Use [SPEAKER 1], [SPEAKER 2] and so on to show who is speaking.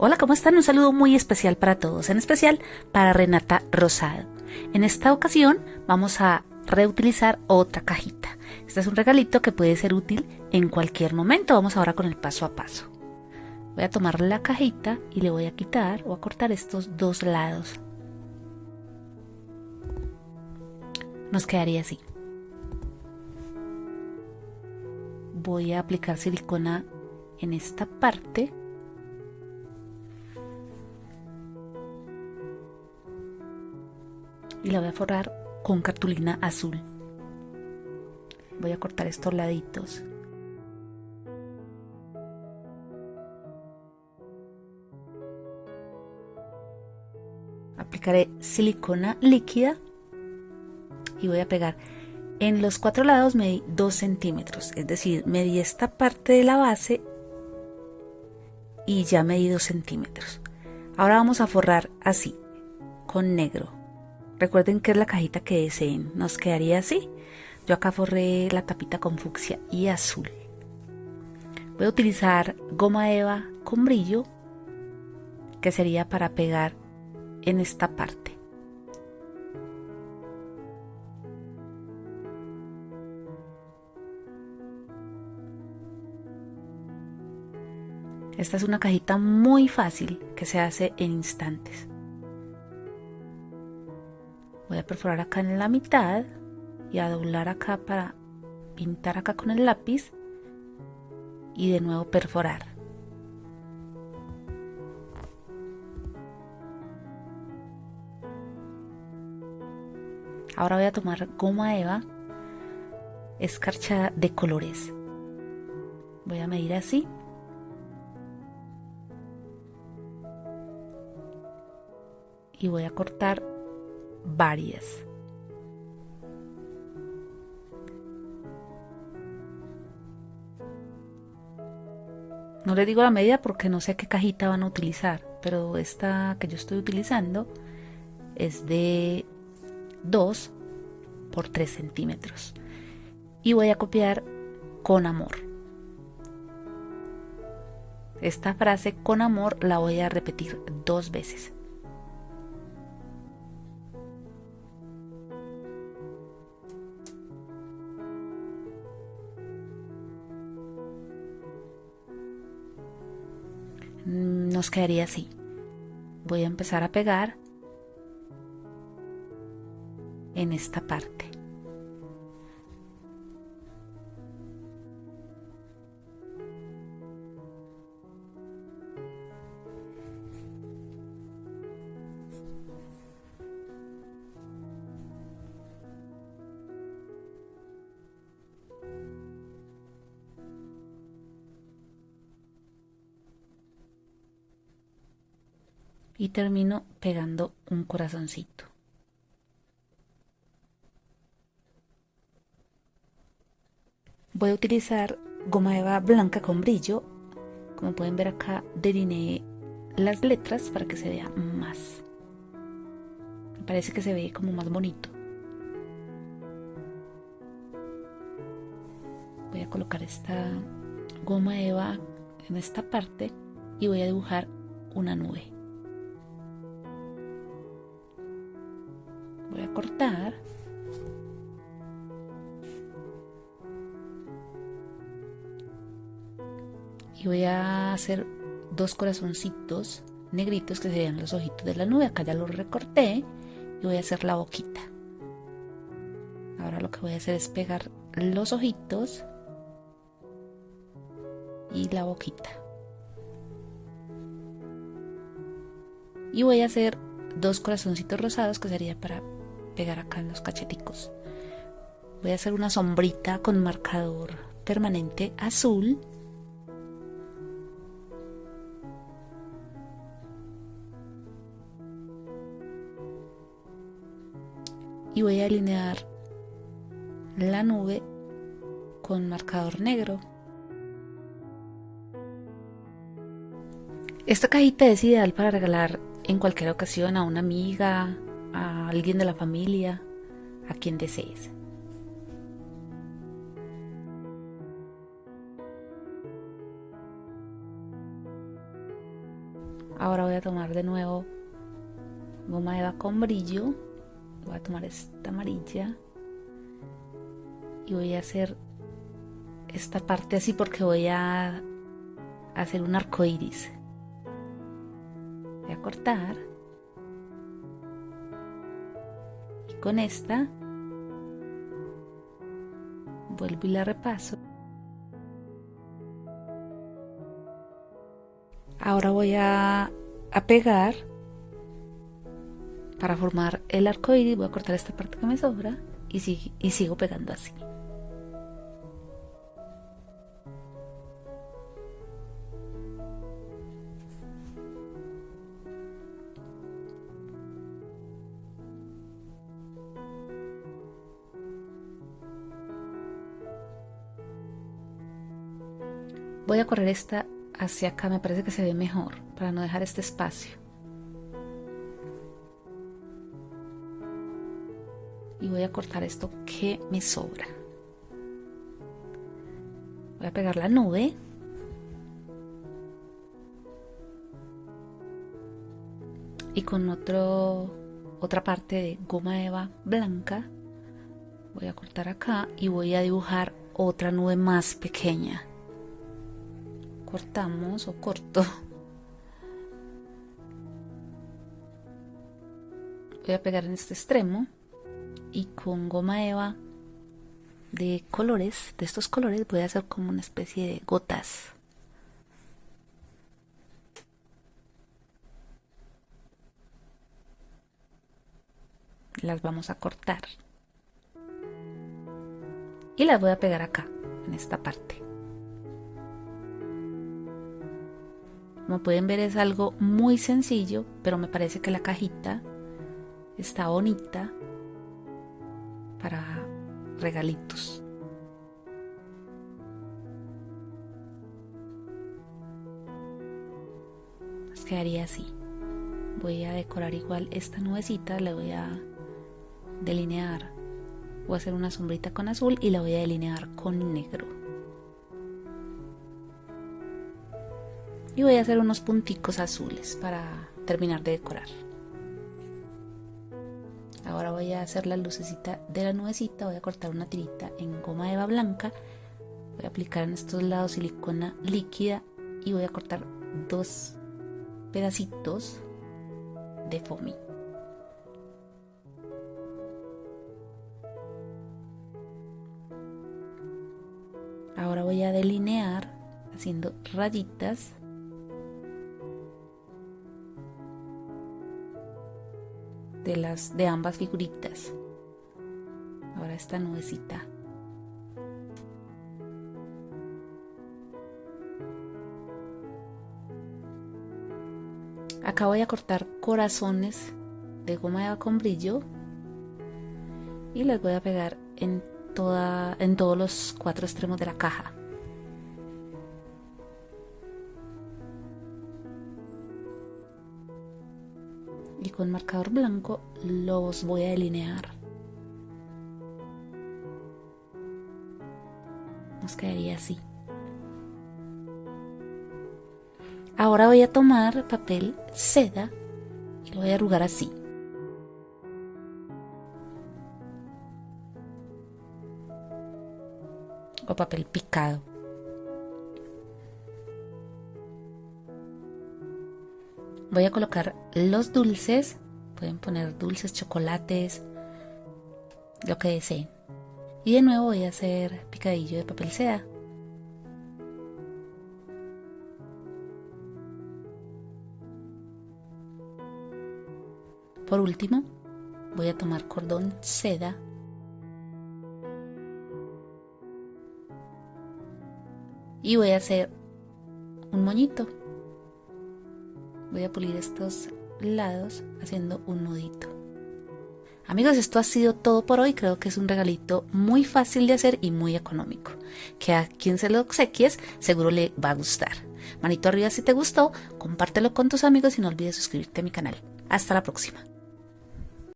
[SPEAKER 1] Hola, ¿cómo están? Un saludo muy especial para todos, en especial para Renata Rosado. En esta ocasión vamos a reutilizar otra cajita. Este es un regalito que puede ser útil en cualquier momento. Vamos ahora con el paso a paso. Voy a tomar la cajita y le voy a quitar o a cortar estos dos lados. Nos quedaría así. Voy a aplicar silicona en esta parte y la voy a forrar con cartulina azul. Voy a cortar estos laditos. Aplicaré silicona líquida y voy a pegar en los cuatro lados medí 2 centímetros, es decir, medí esta parte de la base y ya medí 2 centímetros. Ahora vamos a forrar así, con negro. Recuerden que es la cajita que deseen, nos quedaría así. Yo acá forré la tapita con fucsia y azul. Voy a utilizar goma eva con brillo, que sería para pegar en esta parte. Esta es una cajita muy fácil que se hace en instantes. Voy a perforar acá en la mitad y a doblar acá para pintar acá con el lápiz y de nuevo perforar. Ahora voy a tomar goma eva escarchada de colores. Voy a medir así y voy a cortar varias. No le digo la medida porque no sé qué cajita van a utilizar, pero esta que yo estoy utilizando es de 2 por 3 centímetros. Y voy a copiar con amor. Esta frase con amor la voy a repetir dos veces. Nos quedaría así. Voy a empezar a pegar en esta parte. Y termino pegando un corazoncito. Voy a utilizar goma eva blanca con brillo. Como pueden ver acá delineé las letras para que se vea más. Me parece que se ve como más bonito. Voy a colocar esta goma eva en esta parte y voy a dibujar una nube. Voy a cortar. Y voy a hacer dos corazoncitos negritos que serían los ojitos de la nube. Acá ya los recorté y voy a hacer la boquita. Ahora lo que voy a hacer es pegar los ojitos y la boquita. Y voy a hacer dos corazoncitos rosados que sería para pegar acá en los cacheticos. Voy a hacer una sombrita con marcador permanente azul. Y voy a alinear la nube con marcador negro. Esta cajita es ideal para regalar en cualquier ocasión a una amiga, a alguien de la familia, a quien desees. Ahora voy a tomar de nuevo goma eva con brillo. Voy a tomar esta amarilla. Y voy a hacer esta parte así porque voy a hacer un arco iris. Voy a cortar. Con esta vuelvo y la repaso. Ahora voy a, pegar para formar el arco iris. Voy a cortar esta parte que me sobra y, y sigo pegando así. Voy a correr esta hacia acá, me parece que se ve mejor para no dejar este espacio. Y voy a cortar esto que me sobra. Voy a pegar la nube. Y con otro, otra parte de goma eva blanca voy a cortar acá y voy a dibujar otra nube más pequeña cortamos o corto. Voy a pegar en este extremo y con goma eva de colores de estos colores voy a hacer como una especie de gotas. Las vamos a cortar. Y las voy a pegar acá en esta parte Como pueden ver es algo muy sencillo, pero me parece que la cajita está bonita para regalitos. Pues quedaría así. Voy a decorar igual esta nubecita, le voy a delinear. Voy a hacer una sombrita con azul y la voy a delinear con negro. Y voy a hacer unos punticos azules para terminar de decorar. Ahora voy a hacer la lucecita de la nubecita voy a cortar una tirita en goma eva blanca voy a aplicar en estos lados silicona líquida y voy a cortar dos pedacitos de foamy. Ahora voy a delinear haciendo rayitas de las de ambas figuritas. Ahora esta nubecita acá voy a cortar corazones de goma con brillo y les voy a pegar en toda en todos los cuatro extremos de la caja con marcador blanco los voy a delinear. Nos quedaría así. Ahora voy a tomar papel seda y lo voy a arrugar así. O papel picado. Voy a colocar los dulces. Pueden poner dulces chocolates lo que deseen. Y de nuevo voy a hacer picadillo de papel seda. Por último voy a tomar cordón seda. Y voy a hacer un moñito voy a pulir estos lados haciendo un nudito. Amigos esto ha sido todo por hoy. Creo que es un regalito muy fácil de hacer y muy económico que a quien se lo obsequies seguro le va a gustar. Manito arriba si te gustó compártelo con tus amigos y no olvides suscribirte a mi canal. Hasta la próxima